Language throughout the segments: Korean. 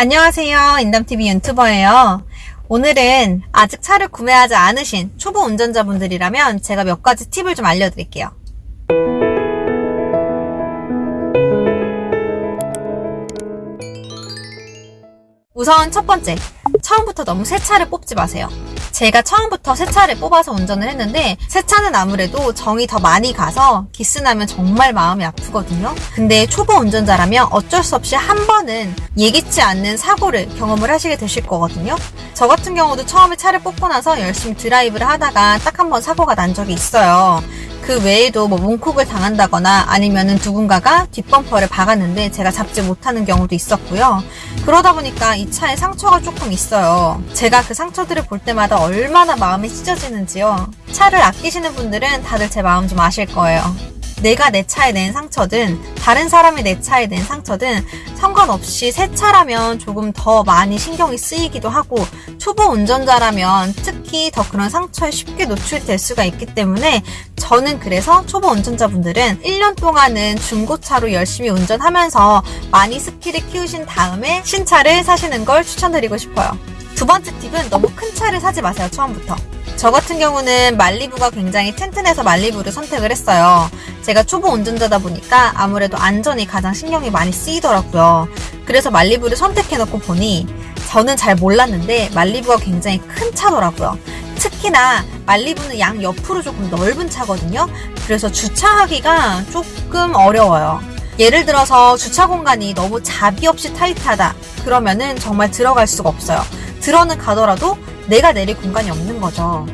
안녕하세요. 인담TV 유튜버예요. 오늘은 아직 차를 구매하지 않으신 초보 운전자분들이라면 제가 몇 가지 팁을 좀 알려드릴게요. 우선 첫 번째, 처음부터 너무 새 차를 뽑지 마세요. 제가 처음부터 새 차를 뽑아서 운전을 했는데 새 차는 아무래도 정이 더 많이 가서 기스나면 정말 마음이 아프거든요. 근데 초보 운전자라면 어쩔 수 없이 한 번은 예기치 않는 사고를 경험을 하시게 되실 거거든요. 저 같은 경우도 처음에 차를 뽑고 나서 열심히 드라이브를 하다가 딱 한 번 사고가 난 적이 있어요. 그 외에도 뭐 문콕을 당한다거나 아니면은 누군가가 뒷범퍼를 박았는데 제가 잡지 못하는 경우도 있었고요. 그러다 보니까 이 차에 상처가 조금 있어요. 제가 그 상처들을 볼 때마다 얼마나 마음이 찢어지는지요. 차를 아끼시는 분들은 다들 제 마음 좀 아실 거예요. 내가 내 차에 낸 상처든 다른 사람이 내 차에 낸 상처든 상관없이 새 차라면 조금 더 많이 신경이 쓰이기도 하고 초보 운전자라면 특히 더 그런 상처에 쉽게 노출될 수가 있기 때문에 저는 그래서 초보 운전자분들은 1년 동안은 중고차로 열심히 운전하면서 많이 스킬을 키우신 다음에 신차를 사시는 걸 추천드리고 싶어요. 두 번째 팁은 너무 큰 차를 사지 마세요, 처음부터. 저 같은 경우는 말리부가 굉장히 튼튼해서 말리부를 선택을 했어요. 제가 초보 운전자다 보니까 아무래도 안전이 가장 신경이 많이 쓰이더라고요. 그래서 말리부를 선택해놓고 보니 저는 잘 몰랐는데 말리부가 굉장히 큰 차더라고요. 특히나 말리부는 양 옆으로 조금 넓은 차거든요. 그래서 주차하기가 조금 어려워요. 예를 들어서 주차 공간이 너무 자비 없이 타이트하다. 그러면은 정말 들어갈 수가 없어요. 들어는 가더라도 내가 내릴 공간이 없는 거죠.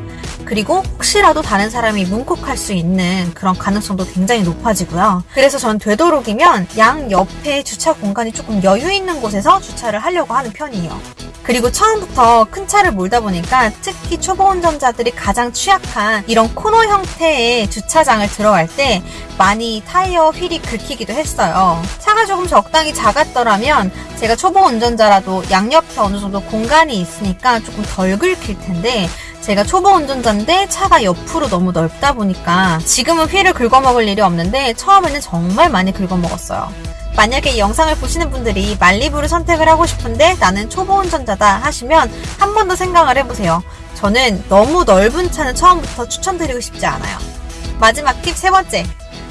그리고 혹시라도 다른 사람이 문콕할 수 있는 그런 가능성도 굉장히 높아지고요. 그래서 전 되도록이면 양 옆에 주차 공간이 조금 여유 있는 곳에서 주차를 하려고 하는 편이에요. 그리고 처음부터 큰 차를 몰다 보니까 특히 초보 운전자들이 가장 취약한 이런 코너 형태의 주차장을 들어갈 때 많이 타이어 휠이 긁히기도 했어요. 차가 조금 적당히 작았더라면 제가 초보 운전자라도 양옆에 어느 정도 공간이 있으니까 조금 덜 긁힐 텐데 제가 초보 운전자인데 차가 옆으로 너무 넓다 보니까 지금은 휠을 긁어먹을 일이 없는데 처음에는 정말 많이 긁어먹었어요. 만약에 이 영상을 보시는 분들이 말리부를 선택을 하고 싶은데 나는 초보 운전자다 하시면 한 번 더 생각을 해보세요. 저는 너무 넓은 차는 처음부터 추천드리고 싶지 않아요. 마지막 팁 세 번째.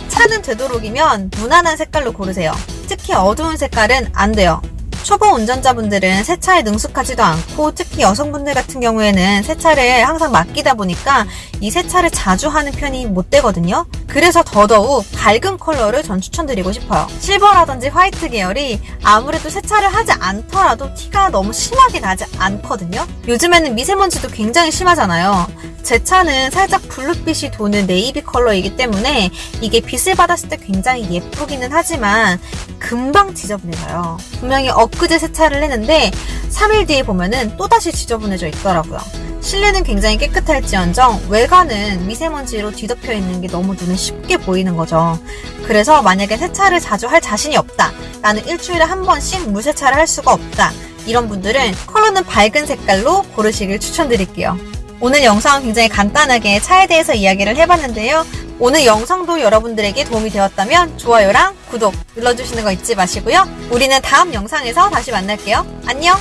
차는 되도록이면 무난한 색깔로 고르세요. 특히 어두운 색깔은 안 돼요. 초보 운전자분들은 세차에 능숙하지도 않고 특히 여성분들 같은 경우에는 세차를 항상 맡기다 보니까 이 세차를 자주 하는 편이 못 되거든요. 그래서 더더욱 밝은 컬러를 전 추천드리고 싶어요. 실버라든지 화이트 계열이 아무래도 세차를 하지 않더라도 티가 너무 심하게 나지 않거든요. 요즘에는 미세먼지도 굉장히 심하잖아요. 제 차는 살짝 블루빛이 도는 네이비 컬러이기 때문에 이게 빛을 받았을 때 굉장히 예쁘기는 하지만 금방 지저분해져요. 분명히 엊그제 세차를 했는데 3일 뒤에 보면은 또다시 지저분해져 있더라고요. 실내는 굉장히 깨끗할지언정 외관은 미세먼지로 뒤덮여 있는 게 너무 눈에 쉽게 보이는 거죠. 그래서 만약에 세차를 자주 할 자신이 없다. 나는 일주일에 한 번씩 물세차를 할 수가 없다. 이런 분들은 컬러는 밝은 색깔로 고르시길 추천드릴게요. 오늘 영상은 굉장히 간단하게 차에 대해서 이야기를 해봤는데요. 오늘 영상도 여러분들에게 도움이 되었다면 좋아요랑 구독 눌러주시는 거 잊지 마시고요. 우리는 다음 영상에서 다시 만날게요. 안녕!